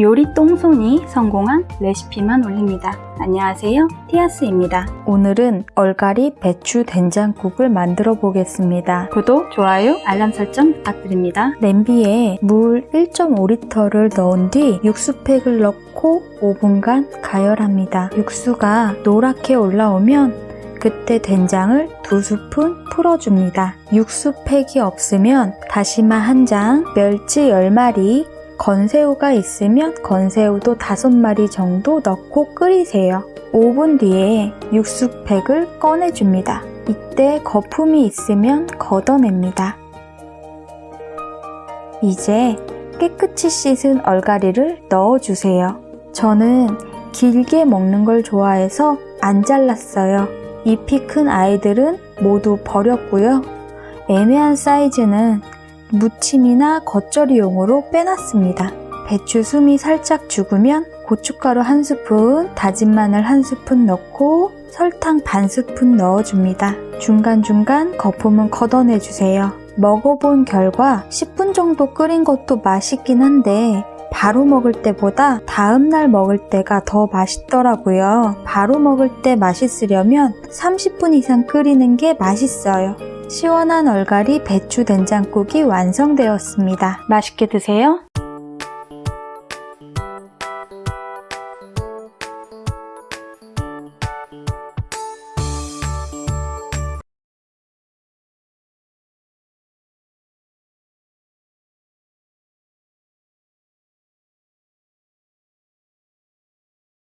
요리 똥손이 성공한 레시피만 올립니다. 안녕하세요. 티아스입니다. 오늘은 얼갈이 배추 된장국을 만들어 보겠습니다. 구독, 좋아요, 알람 설정 부탁드립니다. 냄비에 물 1.5리터를 넣은 뒤 육수팩을 넣고 5분간 가열합니다. 육수가 노랗게 올라오면 그때 된장을 두 스푼 풀어줍니다. 육수팩이 없으면 다시마 한 장, 멸치 10마리, 건새우가 있으면 건새우도 5마리 정도 넣고 끓이세요. 5분 뒤에 육수팩을 꺼내줍니다. 이때 거품이 있으면 걷어냅니다. 이제 깨끗이 씻은 얼갈이를 넣어주세요. 저는 길게 먹는 걸 좋아해서 안 잘랐어요. 잎이 큰 아이들은 모두 버렸고요. 애매한 사이즈는 무침이나 겉절이용으로 빼놨습니다. 배추 숨이 살짝 죽으면 고춧가루 한 스푼, 다진 마늘 한 스푼 넣고 설탕 반 스푼 넣어줍니다. 중간중간 거품은 걷어내주세요. 먹어본 결과 10분 정도 끓인 것도 맛있긴 한데 바로 먹을 때보다 다음날 먹을 때가 더 맛있더라고요. 바로 먹을 때 맛있으려면 30분 이상 끓이는 게 맛있어요. 시원한 얼갈이 배추 된장국이 완성되었습니다. 맛있게 드세요.